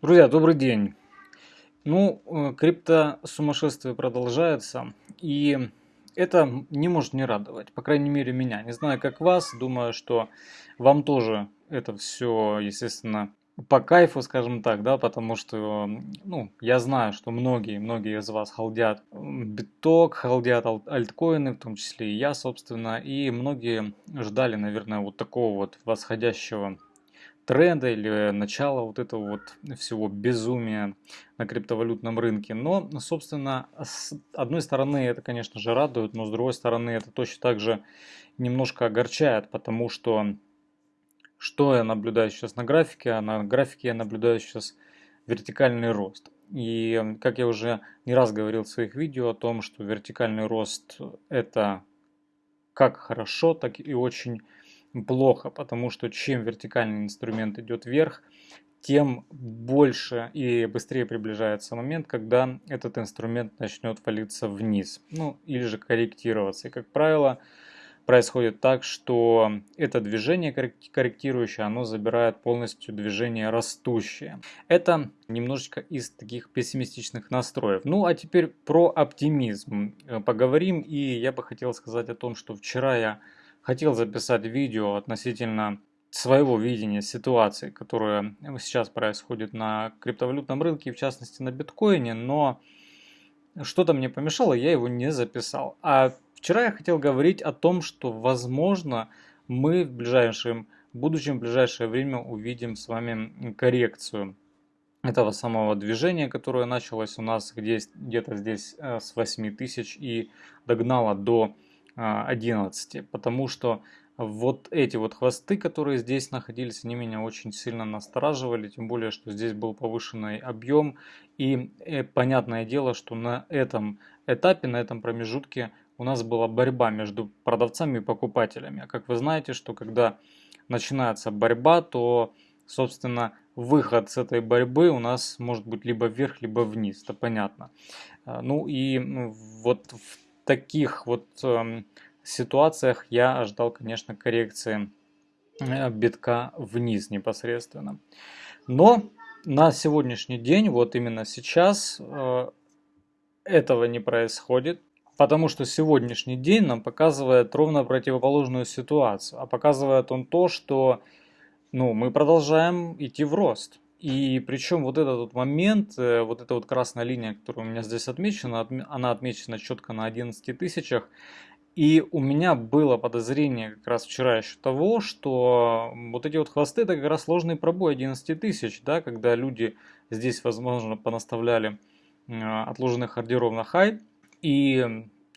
Друзья, добрый день. Ну, э, крипто сумасшествие продолжается, и это не может не радовать, по крайней мере меня. Не знаю, как вас, думаю, что вам тоже это все, естественно, по кайфу, скажем так, да, потому что, ну, я знаю, что многие, многие из вас халдят биток, халдят альткоины, в том числе и я, собственно, и многие ждали, наверное, вот такого вот восходящего тренда или начала вот этого вот всего безумия на криптовалютном рынке. Но, собственно, с одной стороны это, конечно же, радует, но с другой стороны это точно так же немножко огорчает, потому что что я наблюдаю сейчас на графике? А на графике я наблюдаю сейчас вертикальный рост. И как я уже не раз говорил в своих видео о том, что вертикальный рост это как хорошо, так и очень плохо, потому что чем вертикальный инструмент идет вверх, тем больше и быстрее приближается момент, когда этот инструмент начнет валиться вниз, ну или же корректироваться. И как правило, происходит так, что это движение корректирующее, оно забирает полностью движение растущее. Это немножечко из таких пессимистичных настроев. Ну а теперь про оптимизм э, поговорим. И я бы хотел сказать о том, что вчера я хотел записать видео относительно своего видения ситуации, которая сейчас происходит на криптовалютном рынке, в частности на биткоине, но что-то мне помешало, я его не записал. А вчера я хотел говорить о том, что возможно мы в ближайшем будущем, в ближайшее время увидим с вами коррекцию этого самого движения, которое началось у нас где-то здесь э, с 8 тысяч и догнало до 11, а, потому что вот эти вот хвосты, которые здесь находились, они меня очень сильно настораживали, тем более, что здесь был повышенный объем. И э, понятное дело, что на этом этапе, на этом промежутке у нас была борьба между продавцами и покупателями. А как вы знаете, что когда начинается борьба, то, собственно, выход с этой борьбы у нас может быть либо вверх, либо вниз, это понятно. А, ну и вот в таких вот э, ситуациях я ожидал, конечно, коррекции э, битка вниз непосредственно. Но на сегодняшний день, вот именно сейчас, э, этого не происходит. Потому что сегодняшний день нам показывает ровно противоположную ситуацию. А показывает он то, что ну, мы продолжаем идти в рост. И причем вот этот вот момент, э, вот эта вот красная линия, которая у меня здесь отмечена, она отмечена четко на 11 тысячах. И у меня было подозрение как раз вчера еще того, что вот эти вот хвосты это как раз сложный пробой 11 тысяч, да, когда люди здесь, возможно, понаставляли отложенных ордеров на хай, и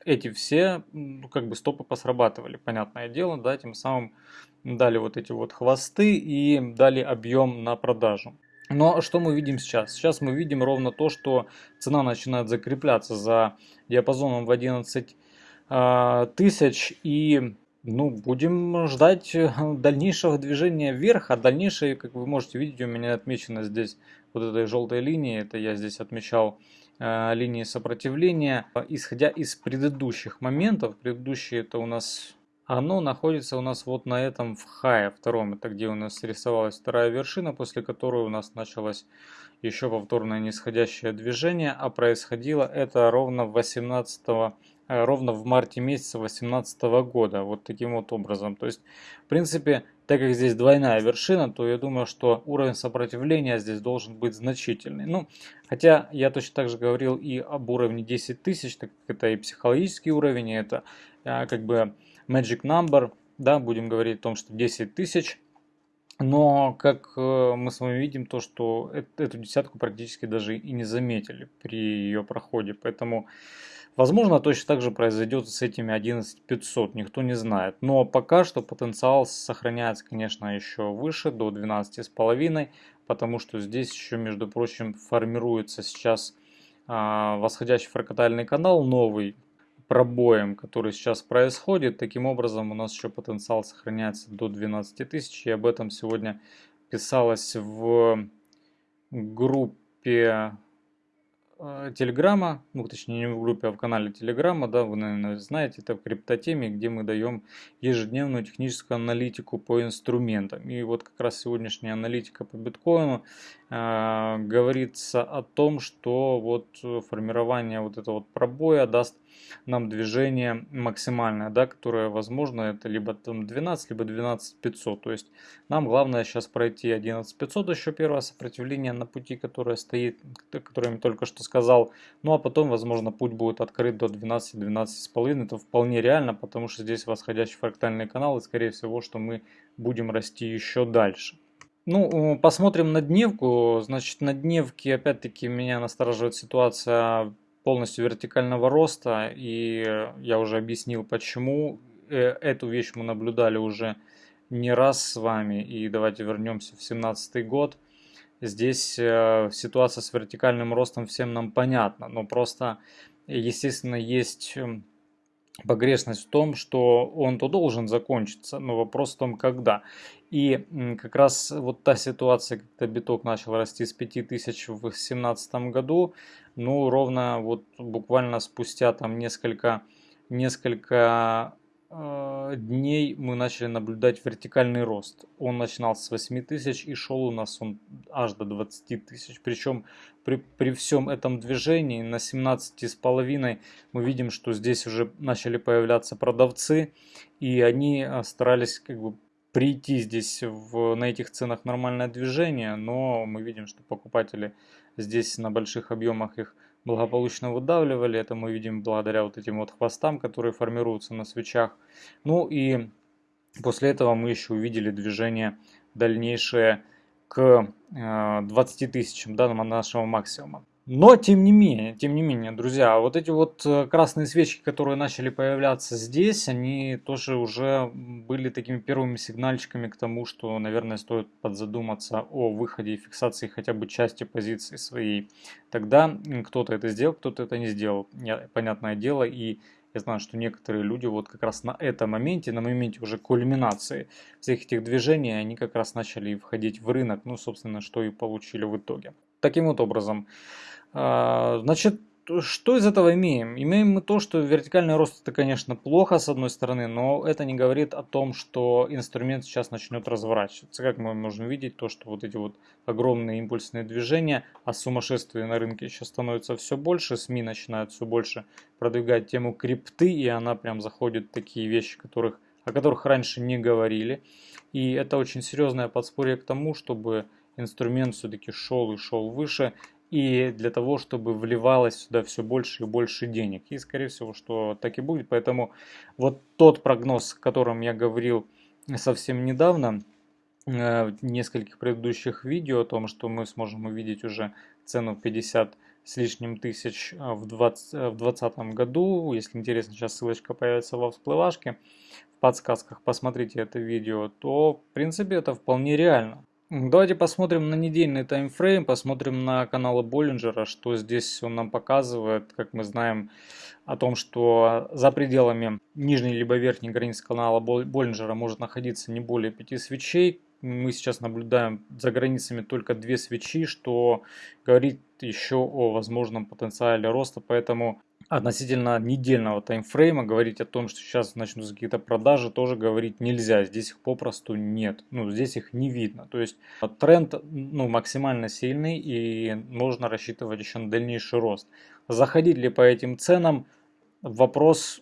эти все, ну, как бы стопы посрабатывали, понятное дело, да, тем самым дали вот эти вот хвосты и дали объем на продажу. Но что мы видим сейчас? Сейчас мы видим ровно то, что цена начинает закрепляться за диапазоном в 11 э, тысяч. И ну, будем ждать дальнейшего движения вверх, а дальнейшее, как вы можете видеть, у меня отмечено здесь вот этой желтой линии, это я здесь отмечал э, линии сопротивления, исходя из предыдущих моментов, предыдущие это у нас оно находится у нас вот на этом в хае втором. Это где у нас рисовалась вторая вершина, после которой у нас началось еще повторное нисходящее движение. А происходило это ровно 18 э, ровно в марте месяца 2018 года. Вот таким вот образом. То есть, в принципе, так как здесь двойная вершина, то я думаю, что уровень сопротивления здесь должен быть значительный. Ну, хотя я точно так же говорил и об уровне 10 тысяч, так как это и психологический уровень, и это а, как бы magic number, да, будем говорить о том, что 10 тысяч. Но, как э, мы с вами видим, то, что эту десятку практически даже и не заметили при ее проходе. Поэтому, возможно, точно так же произойдет с этими 11500, никто не знает. Но пока что потенциал сохраняется, конечно, еще выше, до 12,5, потому что здесь еще, между прочим, формируется сейчас а, восходящий фракатальный канал новый, пробоем, который сейчас происходит. Таким образом, у нас еще потенциал сохраняется до 12 тысяч. И об этом сегодня писалось в группе э, Телеграма, ну точнее не в группе, а в канале Телеграма, да, вы, наверное, знаете, это в криптотеме, где мы даем ежедневную техническую аналитику по инструментам. И вот как раз сегодняшняя аналитика по биткоину говорится о том, что вот формирование вот этого вот пробоя даст нам движение максимальное, да, которое возможно, это либо там 12, либо 12 500. То есть нам главное сейчас пройти 11 500, еще первое сопротивление на пути, которое стоит, которое я только что сказал. Ну а потом, возможно, путь будет открыт до 12, 12 с половиной. Это вполне реально, потому что здесь восходящий фрактальный канал, и скорее всего, что мы будем расти еще дальше. Ну, посмотрим на дневку. Значит, на дневке, опять-таки, меня настораживает ситуация полностью вертикального роста, и я уже объяснил почему. Э, эту вещь мы наблюдали уже не раз с вами, и давайте вернемся в 2017 год. Здесь э, ситуация с вертикальным ростом всем нам понятна, но просто, естественно, есть эм, погрешность в том, что он то должен закончиться, но вопрос в том, когда. И как раз вот та ситуация, когда биток начал расти с 5000 в 2017 году, ну ровно вот буквально спустя там несколько, несколько э, дней мы начали наблюдать вертикальный рост. Он начинался с 8 тысяч и шел у нас он аж до 20 тысяч. Причем при, при всем этом движении на 17 с половиной мы видим, что здесь уже начали появляться продавцы, и они э, старались как бы прийти здесь в, на этих ценах нормальное движение, но мы видим, что покупатели здесь на больших объемах их благополучно выдавливали. Это мы видим благодаря вот этим вот хвостам, которые формируются на свечах. Ну и после этого мы еще увидели движение дальнейшее к 20 э, тысячам да, нашего максимума. Но, тем не менее, тем не менее, друзья, вот эти вот э, красные свечки, которые начали появляться здесь, они тоже уже были такими первыми сигнальчиками к тому, что, наверное, стоит подзадуматься о выходе и фиксации хотя бы части позиции своей. Тогда кто-то это сделал, кто-то это не сделал, понятное дело, и я знаю, что некоторые люди вот как раз на этом моменте, на моменте уже кульминации всех этих движений, они как раз начали входить в рынок, ну, собственно, что и получили в итоге. Таким вот образом, значит, что из этого имеем? Имеем мы то, что вертикальный рост это, конечно, плохо с одной стороны, но это не говорит о том, что инструмент сейчас начнет разворачиваться. Как мы можем видеть, то, что вот эти вот огромные импульсные движения, а сумасшествие на рынке сейчас становится все больше, СМИ начинают все больше продвигать тему крипты, и она прям заходит в такие вещи, которых, о которых раньше не говорили. И это очень серьезное подспорье к тому, чтобы инструмент все-таки шел и шел выше, и для того, чтобы вливалось сюда все больше и больше денег. И скорее всего, что так и будет. Поэтому вот тот прогноз, о котором я говорил совсем недавно, э, в нескольких предыдущих видео, о том, что мы сможем увидеть уже цену 50 с лишним тысяч э, в 2020 году. Если интересно, сейчас ссылочка появится во всплывашке, в подсказках посмотрите это видео, то в принципе это вполне реально. Давайте посмотрим на недельный таймфрейм, посмотрим на каналы Боллинджера, что здесь он нам показывает. Как мы знаем о том, что за пределами нижней либо верхней границы канала Боллинджера может находиться не более 5 свечей. Мы сейчас наблюдаем за границами только две свечи, что говорит еще о возможном потенциале роста, поэтому относительно недельного таймфрейма говорить о том, что сейчас начнутся какие-то продажи, тоже говорить нельзя. Здесь их попросту нет. Ну, здесь их не видно. То есть тренд ну, максимально сильный и можно рассчитывать еще на дальнейший рост. Заходить ли по этим ценам? Вопрос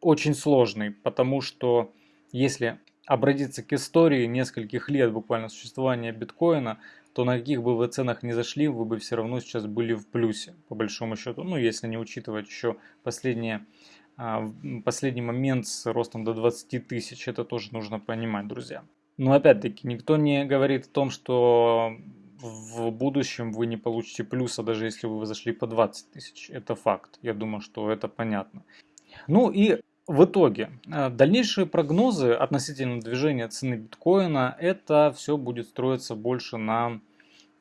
очень сложный, потому что если обратиться к истории нескольких лет буквально существования биткоина, то на каких бы вы ценах не зашли, вы бы все равно сейчас были в плюсе, по большому счету. Ну, если не учитывать еще последние, а, последний момент с ростом до 20 тысяч, это тоже нужно понимать, друзья. Но опять-таки, никто не говорит о том, что в будущем вы не получите плюса, даже если вы зашли по 20 тысяч. Это факт. Я думаю, что это понятно. Ну и в итоге, э, дальнейшие прогнозы относительно движения цены биткоина, это все будет строиться больше на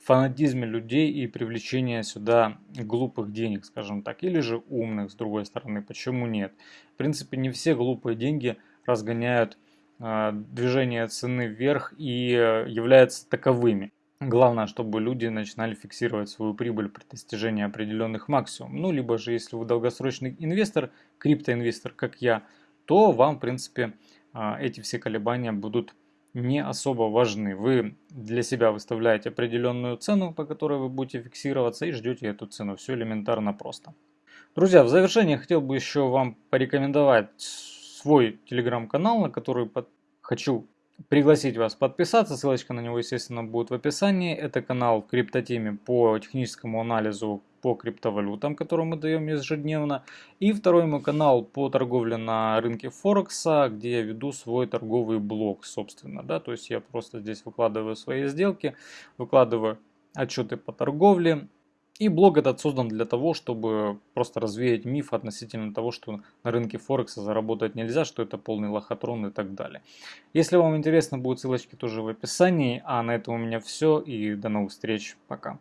фанатизме людей и привлечении сюда глупых денег, скажем так, или же умных, с другой стороны. Почему нет? В принципе, не все глупые деньги разгоняют э, движение цены вверх и э, являются таковыми. Главное, чтобы люди начинали фиксировать свою прибыль при достижении определенных максимумов. Ну, либо же, если вы долгосрочный инвестор, криптоинвестор, как я, то вам, в принципе, а, эти все колебания будут не особо важны. Вы для себя выставляете определенную цену, по которой вы будете фиксироваться и ждете эту цену. Все элементарно просто. Друзья, в завершение хотел бы еще вам порекомендовать свой телеграм-канал, на который под... хочу пригласить вас подписаться. Ссылочка на него, естественно, будет в описании. Это канал в криптотеме по техническому анализу по криптовалютам, который мы даем ежедневно. И второй мой канал по торговле на рынке Форекса, где я веду свой торговый блог, собственно. Да? То есть я просто здесь выкладываю свои сделки, выкладываю отчеты по торговле, и блог этот создан для того, чтобы просто развеять миф относительно того, что на рынке Форекса заработать нельзя, что это полный лохотрон и так далее. Если вам интересно, будут ссылочки тоже в описании. А на этом у меня все и до новых встреч. Пока.